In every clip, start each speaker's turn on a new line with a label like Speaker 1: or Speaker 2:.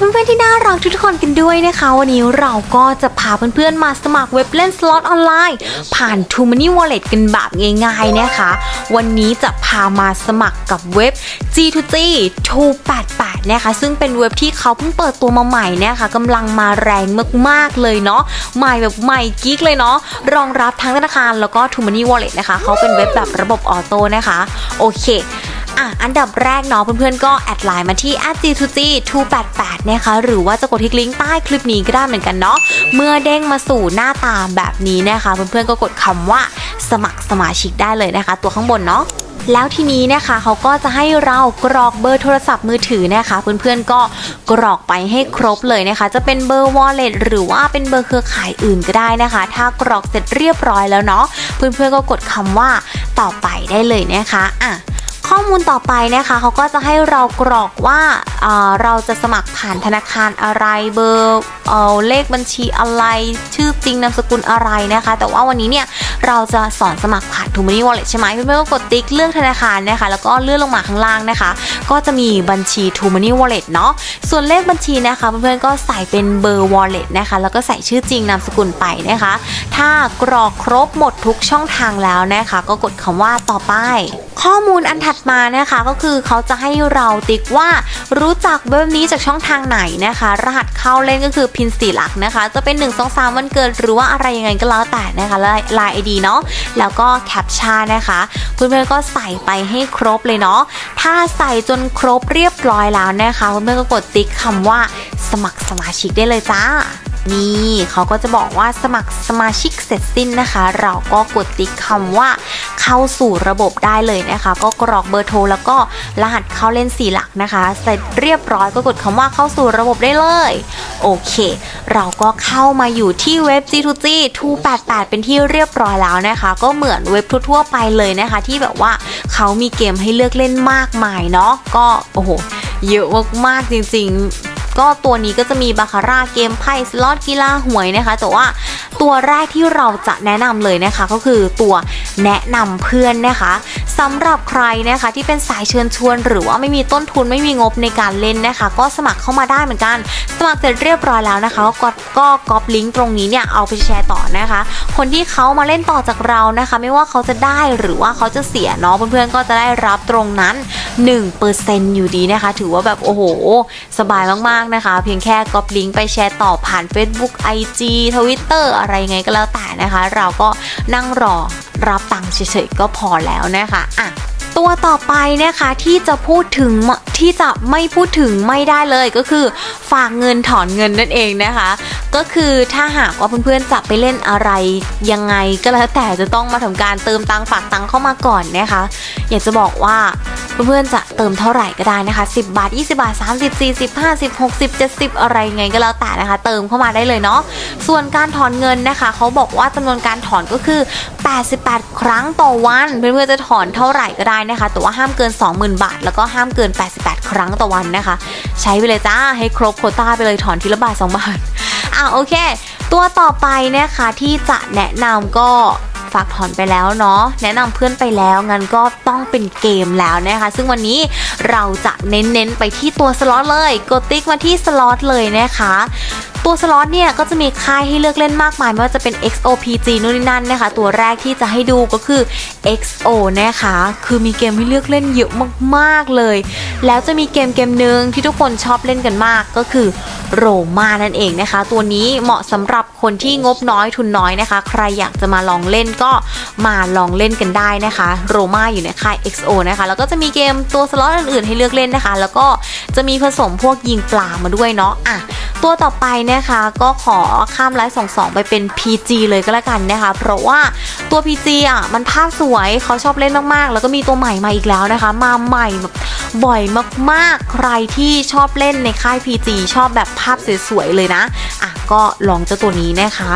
Speaker 1: เพื่อนๆที่น่ารักทุกๆคนกันด้วยนะคะ วันนี้เราก็จะพาเพื่อนๆมาสมัครเว็บเล่นสล็อตออนไลน์ ผ่าน t o m o n e y Wallet กันแบบง่ายๆนะคะ วันนี้จะพามาสมัครกับเว็บ G2G 288นะคะซึ่งเป็นเว็บที่เขาเพิ่งเปิดตัวมาใหม่นะคะกำลังมาแรงมากๆเลยเนาะใหม่แบบใหม่กิ๊กเลยเนาะรองรับทั้งธนาคารแล้วก็ t o m o n e y Wallet นะคะเขาเป็นเว็บแบบระบบออโต้นะคะโอเค อะอันดับแรกเนาะเพื่อนๆก็ add LINE มาที่ @g2g 288 นะคะหรือว่าจะกดที่ลิงก์ใต้คลิปนี้ก็ได้เหมือนกันเนาะเมื่อเด้งมาสู่หน้าตาแบบนี้นะคะเพื่อนๆก็กดคำว่าสมัครสมาชิกได้เลยนะคะ ตัวข้างบนเนาะแล้วทีนี้นะคะเขาก็จะให้เรากรอกเบอร์โทรศัพท์มือถือนะคะ เพื่อนๆก็กรอกไปให้ครบเลยนะคะ จะเป็นเบอร์ wallet หรือว่าเป็นเบอร์เครือข่ายอื่นก็ได้นะคะ ถ้ากรอกเสร็จเรียบร้อยแล้วเนาะเพื่อนๆก็กดคำว่าต่อไปได้เลยนะคะอะ ข้อมูลต่อไปนะคะเขาก็จะให้เรากรอกว่าเอ่อเราจะสมัครผ่านธนาคารอะไรเบอร์เอเลขบัญชีอะไรชื่อจริงนามสกุลอะไรนะคะ แต่ว่าวันนี้เนี่ยเราจะสอนสมัครผ่าน t o m o n e y Wallet ใช่ไหมเพื่อนๆก็กดติ๊กเลือกธนาคารนะคะ แล้วก็เลื่อนลงมาข้างล่างนะคะ ก็จะมีบัญชี t o m o n e y Wallet เนาะส่วนเลขบัญชีนะคะเพื่อนๆก็ใส่เป็นเบอร์ Wallet นะคะแล้วก็ใส่ชื่อจริงนามสกุลไปนะคะ ถ้ากรอกครบหมดทุกช่องทางแล้วนะคะ ก็กดคำว่าต่อไป ข้อมูลอันถัดมานะคะก็คือเขาจะให้เราติ๊กว่ารู้จักเว็บนี้จากช่องทางไหนนะคะ รหัสเข้าเล่นก็คือพินสีหลักนะคะ จะเป็น 1 2 3 วันเกิดหรือว่าอะไรยังไงก็แล้วแต่นะคะลายไอดีเนาะแล้วก็แคปชั่นนะคะเพื่อนๆก็ใส่ไปให้ครบเลยเนาะถ้าใส่จนครบเรียบร้อยแล้วนะคะเพื่อนๆก็กดติ๊กคำว่าสมัครสมาชิกได้เลยจ้า นี่เขาก็จะบอกว่าสมัครสมาชิกเสร็จสิ้นนะคะ เราก็กดติ๊กคำว่าเข้าสู่ระบบได้เลยนะคะ ก็กรอกเบอร์โทรแล้วก็รหัสเข้าเล่น4หลักนะคะ เสร็จเรียบร้อยก็กดคำว่าเข้าสู่ระบบได้เลย โอเค เราก็เข้ามาอยู่ที่เว็บ G2G 288 เป็นที่เรียบร้อยแล้วนะคะ ก็เหมือนเว็บทั่วๆไปเลยนะคะ ที่แบบว่าเขามีเกมให้เลือกเล่นมากมายเนาะก็โอ้โหเยอะมากๆจริงๆ ก็ตัวนี้ก็จะมีบาคาร่าเกมไพ่สล็อตกีฬาหวยนะคะ แต่ว่าตัวแรกที่เราจะแนะนำเลยนะคะ ก็คือตัวแนะนำเพื่อนนะคะสำหรับใครนะคะที่เป็นสายเชิญชวน หรือว่าไม่มีต้นทุนไม่มีงบในการเล่นนะคะ ก็สมัครเข้ามาได้เหมือนกัน สมัครเสร็จเรียบร้อยแล้วนะคะ ก็กดก็ก๊อปลิงก์ตรงนี้เนี่ยเอาไปแชร์ต่อนะคะ คนที่เขามาเล่นต่อจากเรานะคะ ไม่ว่าเขาจะได้หรือว่าเขาจะเสียเนาะเพื่อนๆก็จะได้รับตรงนั้น1%อยู่ดีนะคะ ถือว่าแบบโอ้โห สบายมากๆนะคะ เพียงแค่ก๊อปลิงก์ไปแชร์ต่อผ่าน Facebook IG Twitter อะไรไงก็แล้วแต่นะคะ เราก็นั่งรอรับตังค์เฉยๆก็พอแล้วนะคะอะตัวต่อไปนะคะที่จะพูดถึงที่จะไม่พูดถึงไม่ได้เลยก็คือ ฝากเงินถอนเงินนั่นเองนะคะ ก็คือถ้าหากว่าเพื่อนๆจะไปเล่นอะไรยังไงก็แล้วแต่จะต้องมาทำการเติมตังค์ฝากตังค์เข้ามาก่อนนะคะ อยากจะบอกว่า เพื่อนๆจะเติมเท่าไหร่ก็ได้นะคะ 10 บาท 20 บาท 30 40 50 60 70 อะไรไงก็แล้วแต่นะคะ เติมเข้ามาได้เลยเนาะส่วนการถอนเงินนะคะเขาบอกว่าจำนวนการถอนก็คือ 88 ครั้งต่อวันเพื่อนๆจะถอนเท่าไหร่ก็ได้นะคะแต่ว่าห้ามเกิน 20,000 บาท แล้วก็ห้ามเกิน 88 ครั้งต่อวันนะคะ ใช้ไปเลยจ้าให้ครบโคต้าไปเลยถอนทีละบาท2บาทอะโอเค ตัวต่อไปนะคะที่จะแนะนำก็ ฝากถอนไปแล้วเนาะแนะนำเพื่อนไปแล้วงั้นก็ต้องเป็นเกมแล้วนะคะ ซึ่งวันนี้เราจะเน้นๆไปที่ตัวสล็อตเลยกดติ๊กมาที่สล็อตเลยนะคะตัวสล็อตเนี่ยก็จะมีค่ายให้เลือกเล่นมากมายไม่ว่าจะเป็น XO PG นู่นนี่นั่นนะคะ ตัวแรกที่จะให้ดูก็คือ XO นะคะ คือมีเกมให้เลือกเล่นเยอะมากๆเลย แล้วจะมีเกมเกมหนึ่งที่ทุกคนชอบเล่นกันมากก็คือ โรมานั่นเองนะคะ ตัวนี้เหมาะสำหรับคนที่งบน้อยทุนน้อยนะคะ ใครอยากจะมาลองเล่นก็มาลองเล่นกันได้นะคะโรมาอยู่ในค่าย XO นะคะ แล้วก็จะมีเกมตัวสล็อตอื่นๆให้เลือกเล่นนะคะ แล้วก็จะมีผสมพวกยิงปลามาด้วยเนาะอะ ตัวต่อไปนะคะก็ขอข้ามไลฟ์สองสองไปเป็น PG เลยก็แล้วกันนะคะ เพราะว่าตัว PG อะมันภาพสวยเขาชอบเล่นมากๆ แล้วก็มีตัวใหม่มาอีกแล้วนะคะ มาใหม่แบบบ่อยมากๆ ใครที่ชอบเล่นในค่าย PG ชอบแบบภาพสวยๆเลยนะอะก็ลองเจ้าตัวนี้นะคะ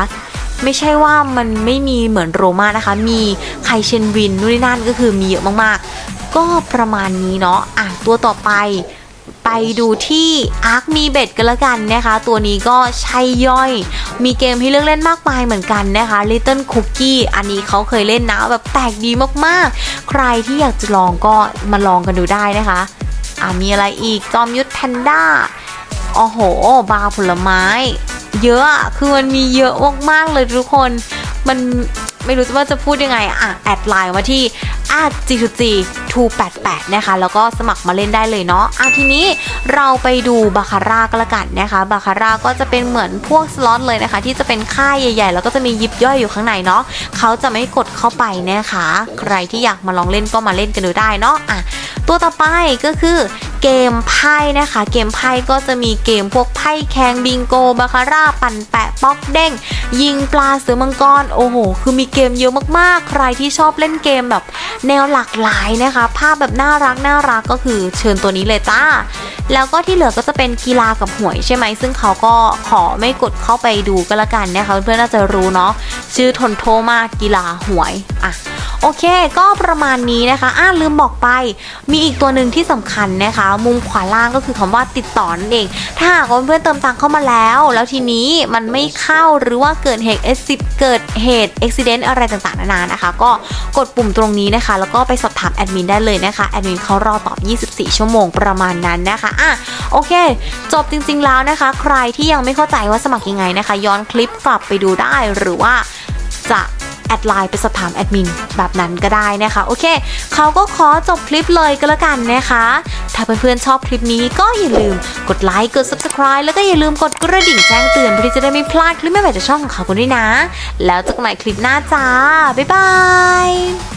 Speaker 1: ไม่ใช่ว่ามันไม่มีเหมือนโรมานะคะ มีไคเชนวินนู่นนี่นั่นก็คือมีเยอะมากๆ ก็ประมาณนี้เนาะอะตัวต่อไป ไปดูที่อาร์คมีเบ็ดกันละกันนะคะ ตัวนี้ก็ใช่ย่อย มีเกมให้เลือกเล่นมากมายเหมือนกันนะคะ Little Cookie อันนี้เขาเคยเล่นนะแบบแปลกดีมากๆ ใครที่อยากจะลองก็มาลองกันดูได้นะคะอ่ามีอะไรอีกจอมยุทธแพนด้าโอ้โห บาร์ผลไม้ เยอะอะคือมันมีเยอะมากๆเลยทุกคนมันไม่รู้ว่าจะพูดยังไง อะ add LINE มาที่ g 2 g 288 นะคะ แล้วก็สมัครมาเล่นได้เลยเนาะอะทีนี้เราไปดูบาคาร่าก็แล้วกันนะคะ บาคาร่าก็จะเป็นเหมือนพวกสล็อตเลยนะคะ ที่จะเป็นค่ายใหญ่ ๆ แล้วก็จะมียิบย่อยอยู่ข้างในเนาะเขาจะไม่กดเข้าไปนะคะ ใครที่อยากมาลองเล่นก็มาเล่นกันดูได้เนาะอะ ตัวต่อไปก็คือเกมไพ่นะคะ เกมไพ่ก็จะมีเกมพวกไพ่แข่งบิงโกบาคาร่าปั่นแปะป๊อกเด้ง ยิงปลาเสือมังกรโอ้โห คือมีเกมเยอะมากๆ ใครที่ชอบเล่นเกมแบบแนวหลากหลายนะคะ ภาพแบบน่ารักน่ารักก็คือเชิญตัวนี้เลยจ้าแล้วก็ที่เหลือก็จะเป็นกีฬากับหวยใช่ไหม ซึ่งเขาก็ขอไม่กดเข้าไปดูก็แล้วกันนะคะเพื่อนๆน่าจะรู้เนาะชื่อทนโทมากกีฬาหวยอะ โอเค ก็ประมาณนี้นะคะอ่าลืมบอกไป มีอีกตัวหนึ่งที่สำคัญนะคะ มุมขวาล่างก็คือคำว่าติดต่อนั่นเอง ถ้าหากเพื่อนเติมตังเข้ามาแล้ว แล้วทีนี้มันไม่เข้าหรือว่าเกิดเหตุเอซิเกิดเหตุอุบิเหตุอะไรต่างๆนานานะคะ ก็กดปุ่มตรงนี้นะคะ แล้วก็ไปสอบถามแอดมินได้เลยนะคะแอดมินเขารอตอบ 24 ชั่วโมงประมาณนั้นนะคะอะโอเค จบจริงๆแล้วนะคะ ใครที่ยังไม่เข้าใจว่าสมัครยังไงนะคะ ย้อนคลิปกลับไปดูได้หรือว่าจะ ดไลน์ไปสอบถามแอดมินแบบนั้นก็ได้นะคะ โอเคเขาก็ขอจบคลิปเลยก็แล้วกันนะคะ ถ้าเพื่อนๆชอบคลิปนี้ก็อย่าลืมกดไลค์กด subscribe แล้วก็อย่าลืมกดกระดิ่งแจ้งเตือนเพื่อที่จะได้ไม่พลาดคลิปใหม่ๆจากช่องของเขากันด้วยนะ แล้วเจอกันใหม่คลิปหน้าจ้าบ๊ายบาย